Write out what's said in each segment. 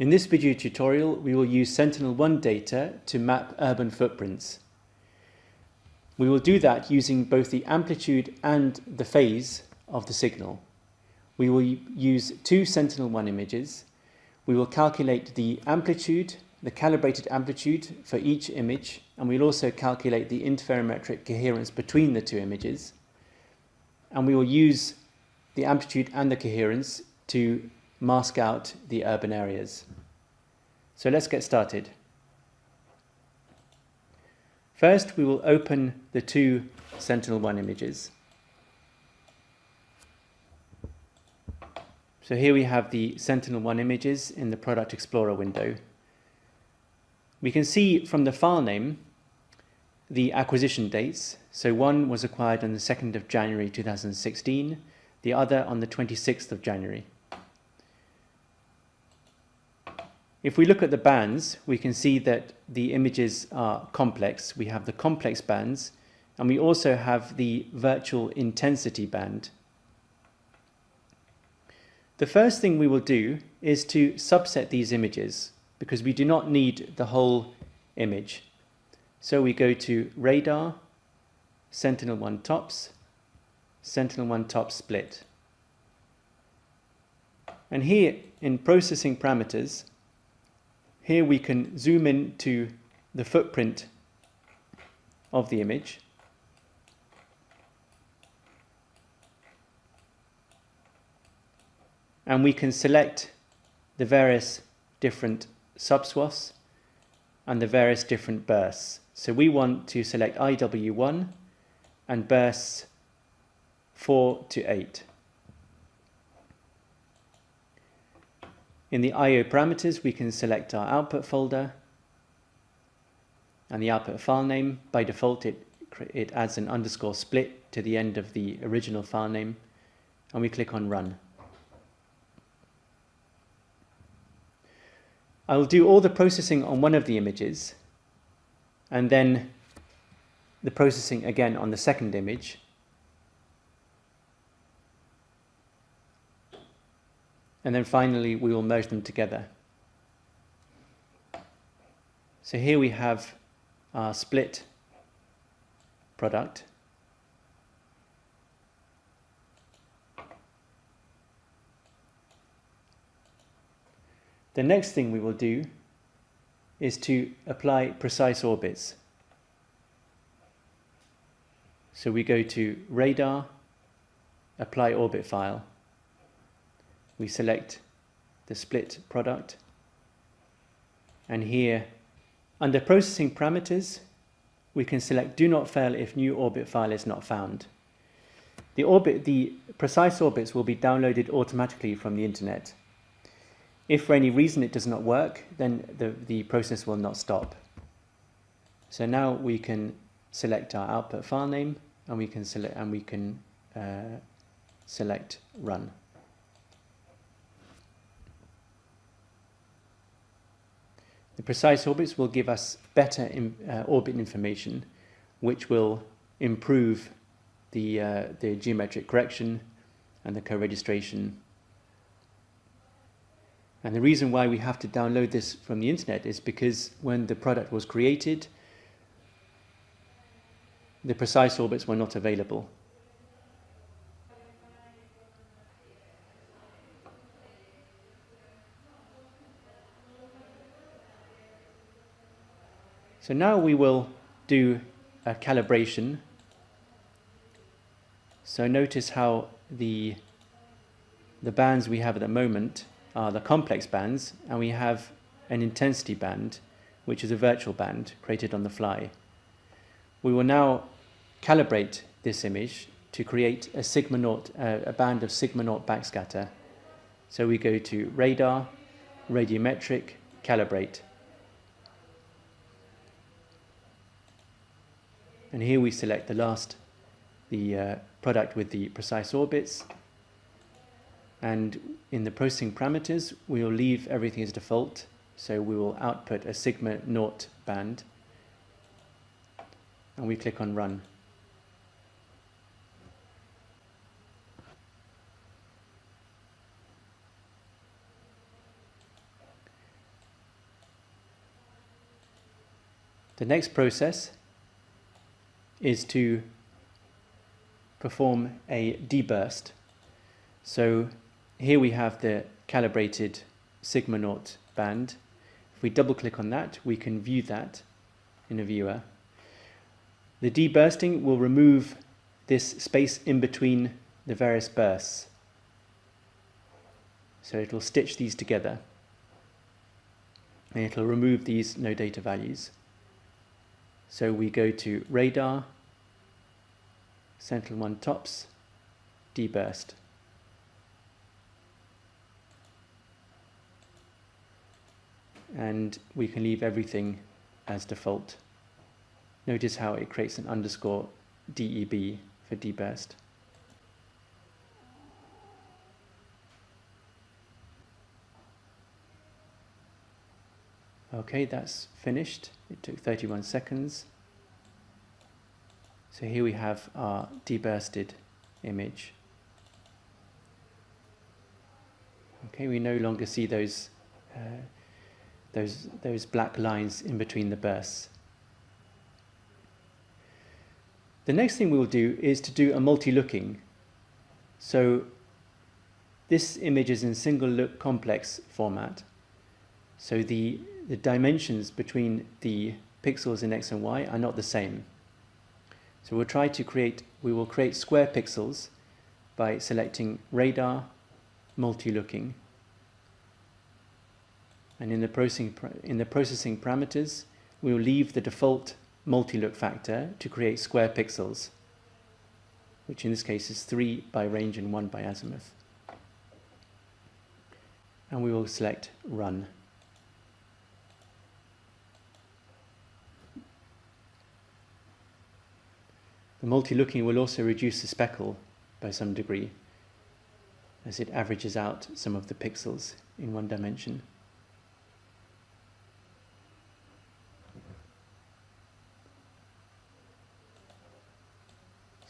In this video tutorial, we will use Sentinel-1 data to map urban footprints. We will do that using both the amplitude and the phase of the signal. We will use two Sentinel-1 images. We will calculate the amplitude, the calibrated amplitude for each image, and we'll also calculate the interferometric coherence between the two images. And we will use the amplitude and the coherence to mask out the urban areas. So let's get started. First, we will open the two Sentinel-1 images. So here we have the Sentinel-1 images in the Product Explorer window. We can see from the file name the acquisition dates. So one was acquired on the 2nd of January 2016, the other on the 26th of January. If we look at the bands, we can see that the images are complex. We have the complex bands, and we also have the virtual intensity band. The first thing we will do is to subset these images because we do not need the whole image. So we go to radar, Sentinel-1 tops, Sentinel-1 tops split. And here in processing parameters, here we can zoom in to the footprint of the image. And we can select the various different subswaths and the various different bursts. So we want to select IW1 and bursts 4 to 8. In the I.O. parameters, we can select our output folder and the output file name. By default, it, it adds an underscore split to the end of the original file name, and we click on Run. I will do all the processing on one of the images, and then the processing again on the second image, and then finally we will merge them together. So here we have our split product. The next thing we will do is to apply precise orbits. So we go to radar, apply orbit file we select the split product and here under processing parameters we can select do not fail if new orbit file is not found. The orbit, the precise orbits will be downloaded automatically from the internet. If for any reason it does not work, then the, the process will not stop. So now we can select our output file name and we can select and we can uh, select run. The precise orbits will give us better in, uh, orbit information, which will improve the, uh, the geometric correction and the co-registration. And the reason why we have to download this from the internet is because when the product was created, the precise orbits were not available. So now we will do a calibration. So notice how the, the bands we have at the moment are the complex bands and we have an intensity band which is a virtual band created on the fly. We will now calibrate this image to create a sigma naught, uh, a band of sigma naught backscatter. So we go to radar, radiometric, calibrate. And here we select the last, the uh, product with the precise orbits. And in the processing parameters, we will leave everything as default. So we will output a sigma naught band. And we click on run. The next process is to perform a deburst. So here we have the calibrated sigma naught band. If we double click on that, we can view that in a viewer. The debursting will remove this space in between the various bursts. So it will stitch these together and it'll remove these no data values. So we go to radar, Sentinel-1 tops, deburst. And we can leave everything as default. Notice how it creates an underscore DEB for deburst. Okay, that's finished. It took 31 seconds. So here we have our debursted image. Okay, we no longer see those, uh, those, those black lines in between the bursts. The next thing we will do is to do a multi-looking. So this image is in single look complex format. So the the dimensions between the pixels in x and y are not the same. So we'll try to create, we will create square pixels by selecting radar, multi-looking. And in the, processing, in the processing parameters, we will leave the default multi-look factor to create square pixels, which in this case is 3 by range and 1 by azimuth. And we will select run. The multi-looking will also reduce the speckle by some degree as it averages out some of the pixels in one dimension.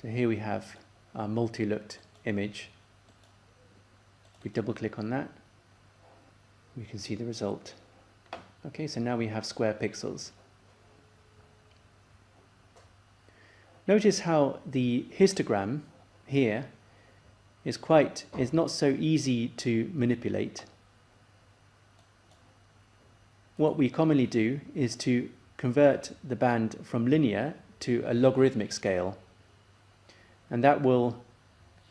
So here we have our multi-looked image. We double click on that, we can see the result. Okay, so now we have square pixels. Notice how the histogram here is quite is not so easy to manipulate. What we commonly do is to convert the band from linear to a logarithmic scale. And that will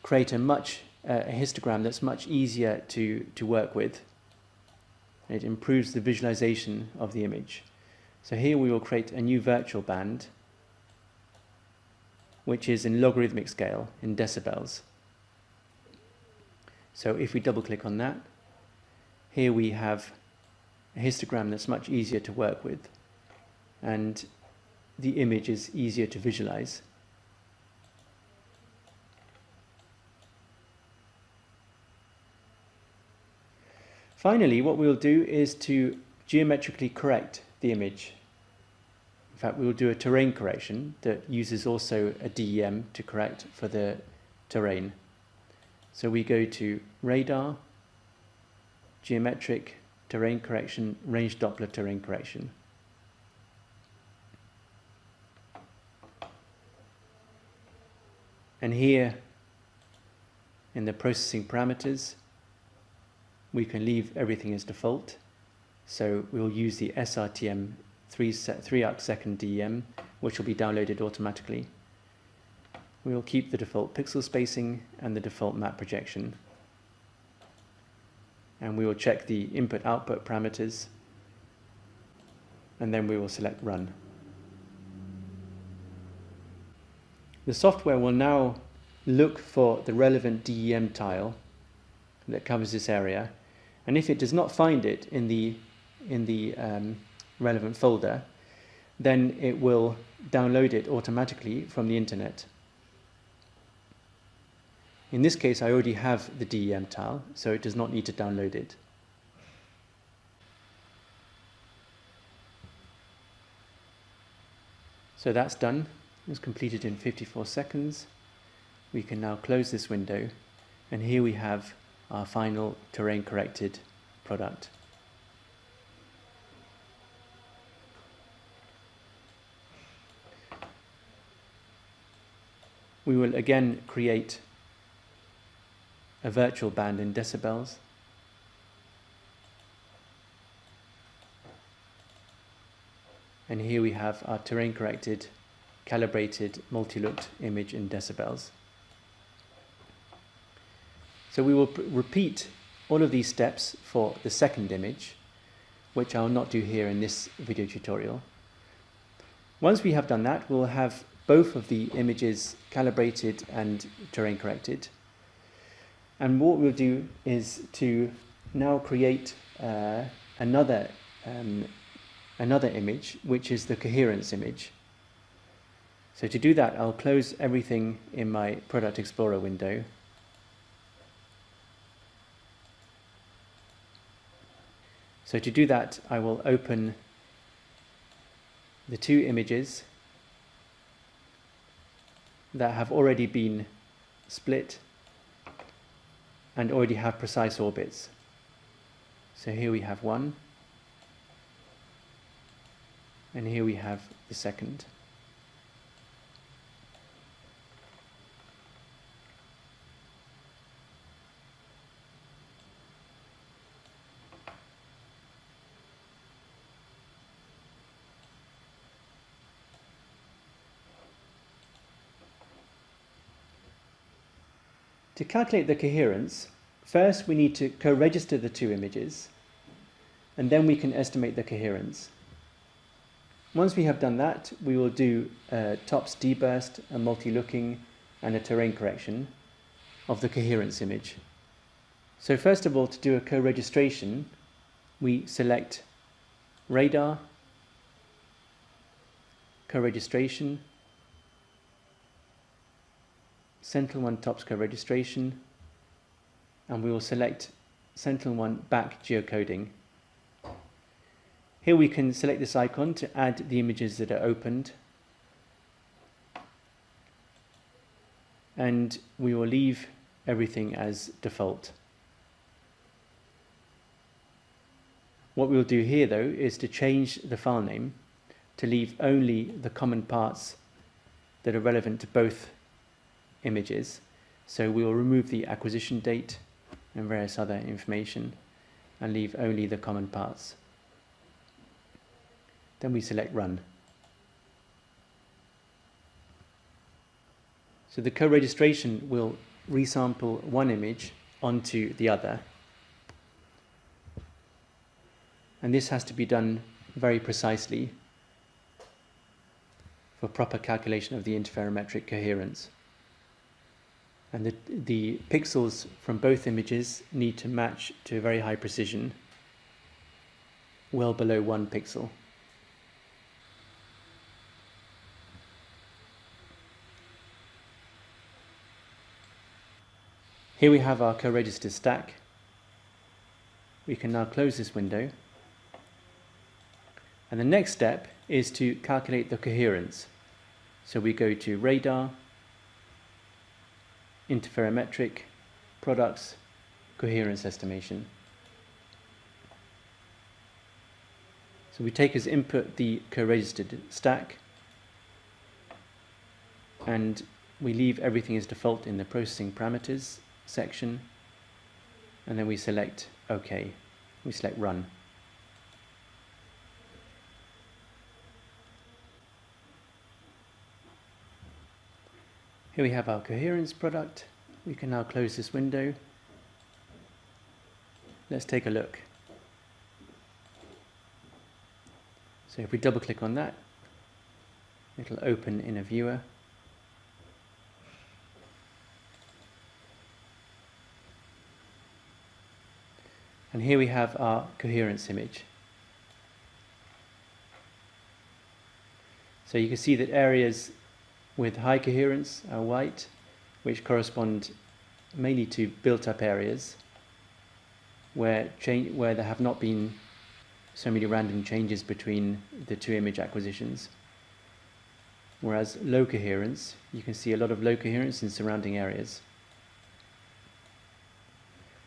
create a much uh, a histogram that's much easier to to work with. It improves the visualization of the image. So here we will create a new virtual band which is in logarithmic scale in decibels. So if we double click on that, here we have a histogram that's much easier to work with and the image is easier to visualize. Finally, what we'll do is to geometrically correct the image fact, we will do a terrain correction that uses also a DEM to correct for the terrain. So we go to radar, geometric terrain correction, range Doppler terrain correction. And here in the processing parameters, we can leave everything as default. So we'll use the SRTM 3, 3 arc second DEM, which will be downloaded automatically. We will keep the default pixel spacing and the default map projection. And we will check the input-output parameters, and then we will select Run. The software will now look for the relevant DEM tile that covers this area, and if it does not find it in the in the um, relevant folder, then it will download it automatically from the internet. In this case, I already have the DEM tile, so it does not need to download it. So that's done. It was completed in 54 seconds. We can now close this window, and here we have our final terrain corrected product. We will again create a virtual band in decibels. And here we have our terrain corrected, calibrated, multi-looked image in decibels. So we will repeat all of these steps for the second image, which I'll not do here in this video tutorial. Once we have done that, we'll have both of the images calibrated and terrain corrected. And what we'll do is to now create uh, another, um, another image, which is the coherence image. So to do that, I'll close everything in my Product Explorer window. So to do that, I will open the two images that have already been split and already have precise orbits. So here we have one, and here we have the second. Calculate the coherence, first we need to co-register the two images, and then we can estimate the coherence. Once we have done that, we will do a TOPS deburst, a multi-looking, and a terrain correction of the coherence image. So first of all, to do a co-registration, we select radar, co-registration, Sentinel-1 TOPS co-registration, and we will select Sentinel-1 back geocoding. Here we can select this icon to add the images that are opened. And we will leave everything as default. What we'll do here though is to change the file name to leave only the common parts that are relevant to both images. So we will remove the acquisition date and various other information and leave only the common parts. Then we select run. So the co-registration will resample one image onto the other. And this has to be done very precisely for proper calculation of the interferometric coherence and the, the pixels from both images need to match to a very high precision, well below one pixel. Here we have our co-register stack. We can now close this window. And the next step is to calculate the coherence. So we go to radar, interferometric products coherence estimation. So we take as input the co-registered stack and we leave everything as default in the processing parameters section and then we select OK. We select run. Here we have our coherence product. We can now close this window. Let's take a look. So if we double click on that, it'll open in a viewer. And here we have our coherence image. So you can see that areas with high coherence are white, which correspond mainly to built-up areas where, where there have not been so many random changes between the two image acquisitions. Whereas low coherence, you can see a lot of low coherence in surrounding areas.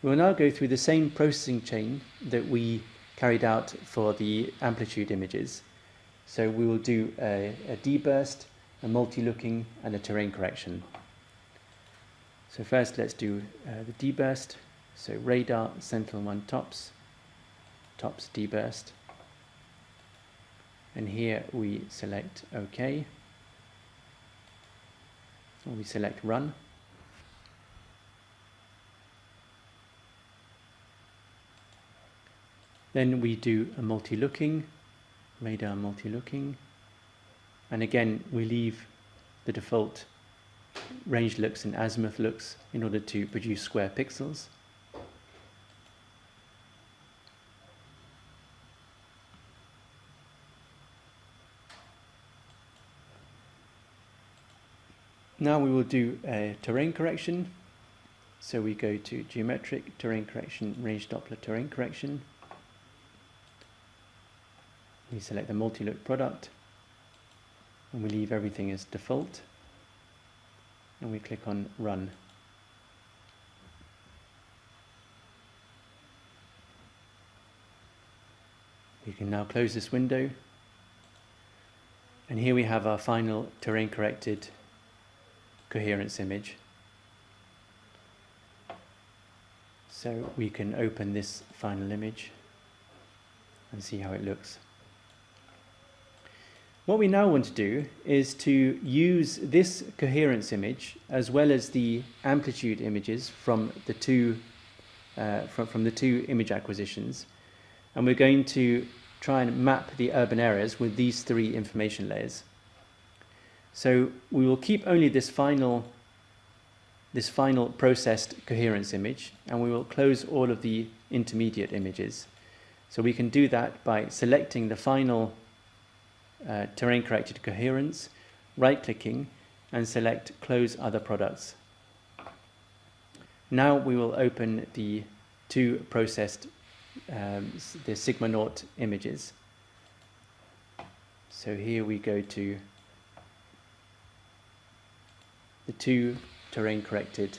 We'll now go through the same processing chain that we carried out for the amplitude images. So we will do a, a deburst, a multi-looking and a terrain correction. So first let's do uh, the deburst. So radar Sentinel-1 tops, tops deburst. And here we select OK. Or we select run. Then we do a multi-looking, radar multi-looking. And again, we leave the default range looks and azimuth looks in order to produce square pixels. Now we will do a terrain correction. So we go to geometric terrain correction, range Doppler terrain correction. We select the multi-look product and we leave everything as default and we click on run. We can now close this window and here we have our final terrain corrected coherence image. So we can open this final image and see how it looks. What we now want to do is to use this coherence image as well as the amplitude images from the two uh, from, from the two image acquisitions and we're going to try and map the urban areas with these three information layers. So we will keep only this final this final processed coherence image and we will close all of the intermediate images. So we can do that by selecting the final uh, terrain corrected coherence, right clicking and select close other products. Now we will open the two processed um, the sigma naught images. So here we go to the two terrain corrected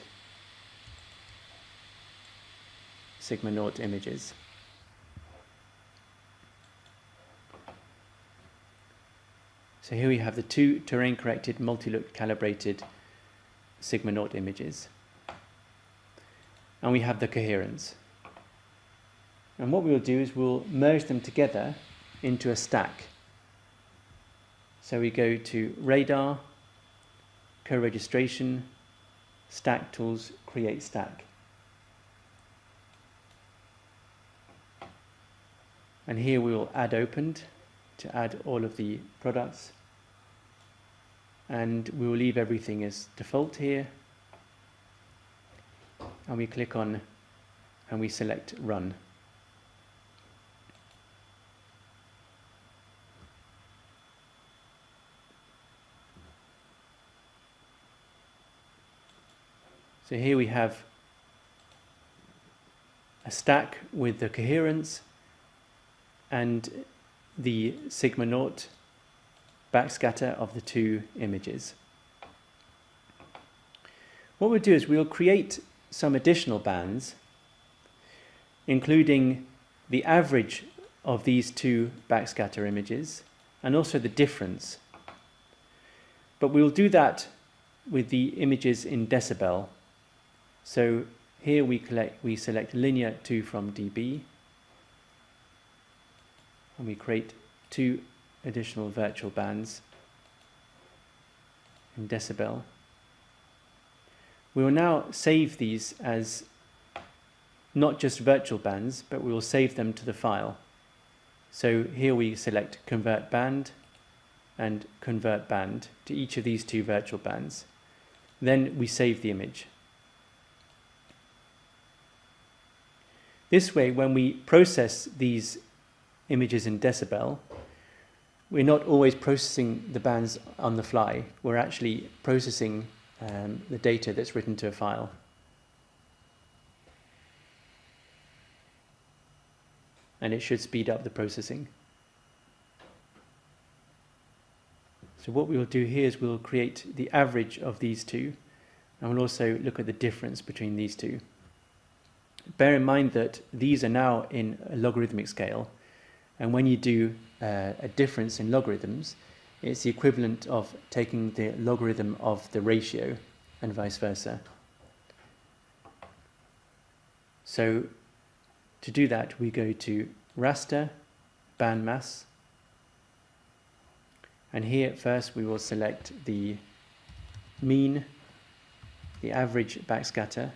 sigma naught images. So here we have the two terrain corrected multi-look calibrated sigma naught images. And we have the coherence. And what we will do is we'll merge them together into a stack. So we go to radar, co-registration, stack tools, create stack. And here we will add opened to add all of the products and we will leave everything as default here. And we click on and we select run. So here we have a stack with the coherence and the sigma naught backscatter of the two images. What we'll do is we'll create some additional bands, including the average of these two backscatter images and also the difference. But we'll do that with the images in decibel. So here we, collect, we select linear 2 from dB and we create two additional virtual bands in decibel. We will now save these as not just virtual bands, but we will save them to the file. So here we select convert band and convert band to each of these two virtual bands. Then we save the image. This way, when we process these images in decibel, we're not always processing the bands on the fly. We're actually processing um, the data that's written to a file. And it should speed up the processing. So what we will do here is we'll create the average of these two and we'll also look at the difference between these two. Bear in mind that these are now in a logarithmic scale and when you do uh, a difference in logarithms, it's the equivalent of taking the logarithm of the ratio and vice versa. So to do that, we go to raster, band maths, and here first we will select the mean, the average backscatter,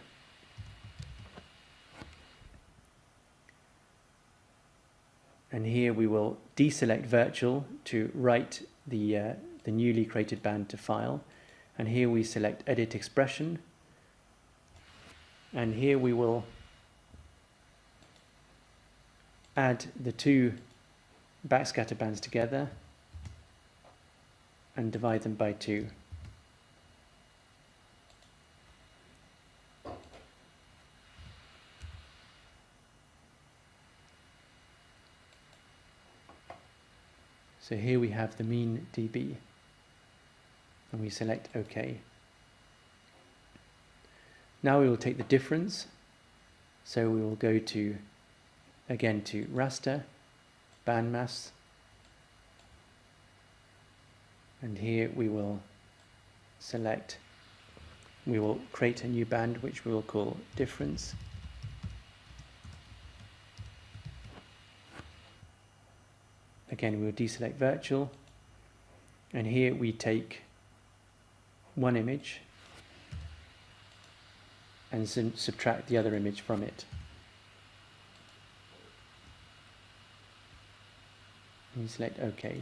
and here we will deselect virtual to write the, uh, the newly created band to file and here we select edit expression and here we will add the two backscatter bands together and divide them by two. So here we have the mean dB and we select OK. Now we will take the difference. So we will go to, again to raster, band maths, and here we will select, we will create a new band which we will call difference. Again, we will deselect virtual, and here we take one image and subtract the other image from it. And you select OK.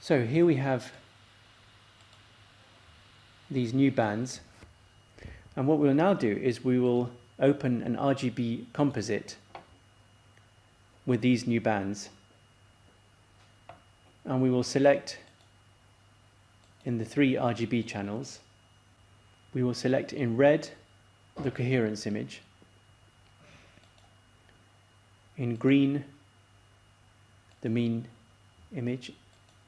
So here we have these new bands and what we'll now do is we will open an RGB composite with these new bands. And we will select in the three RGB channels. We will select in red the coherence image. In green the mean image.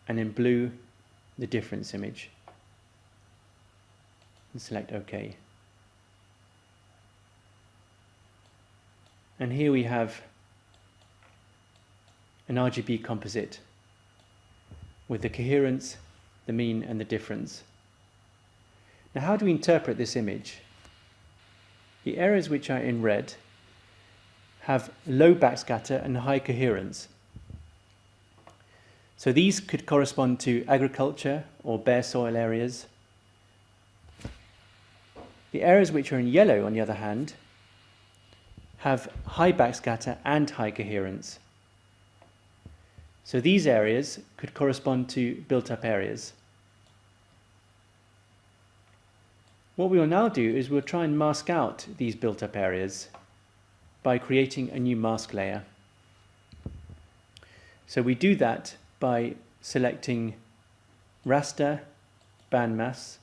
And in blue the difference image. And select OK and here we have an RGB composite with the coherence, the mean and the difference. Now how do we interpret this image? The areas which are in red have low backscatter and high coherence. So these could correspond to agriculture or bare soil areas. The areas which are in yellow, on the other hand, have high backscatter and high coherence. So these areas could correspond to built-up areas. What we will now do is we'll try and mask out these built-up areas by creating a new mask layer. So we do that by selecting raster, band bandmass,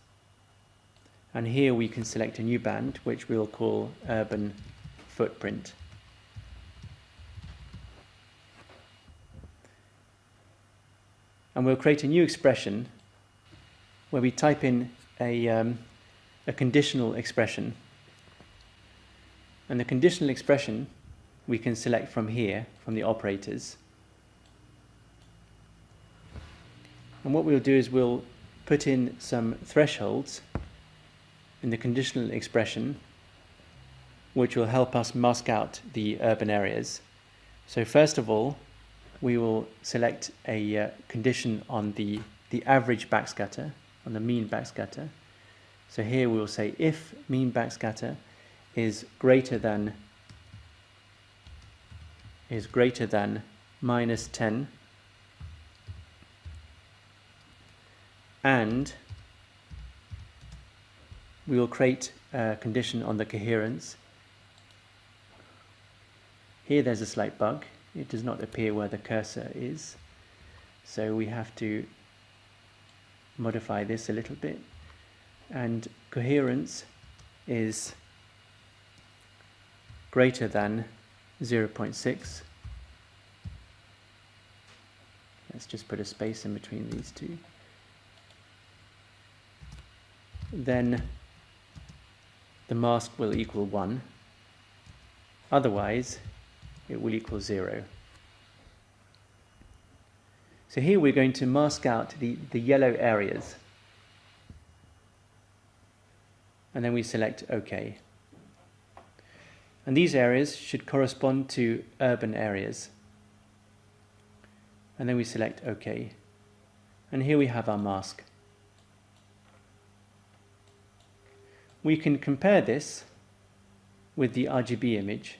and here we can select a new band which we'll call urban footprint. and we'll create a new expression where we type in a, um, a conditional expression. And the conditional expression we can select from here, from the operators. And what we'll do is we'll put in some thresholds in the conditional expression which will help us mask out the urban areas. So first of all, we will select a uh, condition on the, the average backscatter, on the mean backscatter. So here we will say if mean backscatter is greater than is greater than minus 10 and we will create a condition on the coherence. Here there's a slight bug. It does not appear where the cursor is. So we have to modify this a little bit. And coherence is greater than 0.6 let's just put a space in between these two. Then the mask will equal 1 otherwise it will equal 0. So here we're going to mask out the, the yellow areas. and then we select OK. And these areas should correspond to urban areas. And then we select OK. And here we have our mask. We can compare this with the RGB image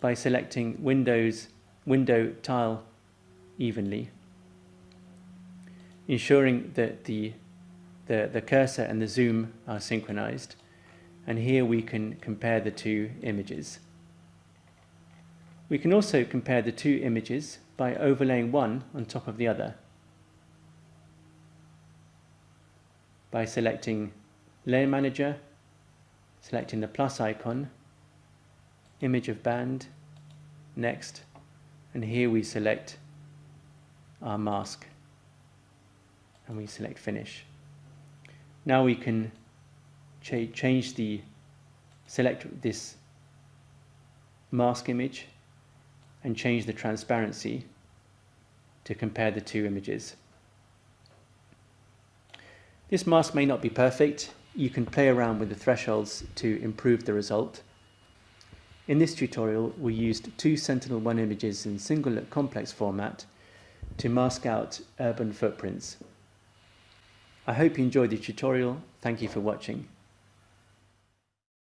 by selecting Windows window tile evenly, ensuring that the, the, the cursor and the zoom are synchronized. And here we can compare the two images. We can also compare the two images by overlaying one on top of the other. By selecting Layer Manager, selecting the plus icon, image of band, next, and here we select our mask and we select finish. Now we can ch change the, select this mask image and change the transparency to compare the two images. This mask may not be perfect. You can play around with the thresholds to improve the result. In this tutorial, we used two Sentinel-1 images in single-look complex format to mask out urban footprints. I hope you enjoyed the tutorial. Thank you for watching.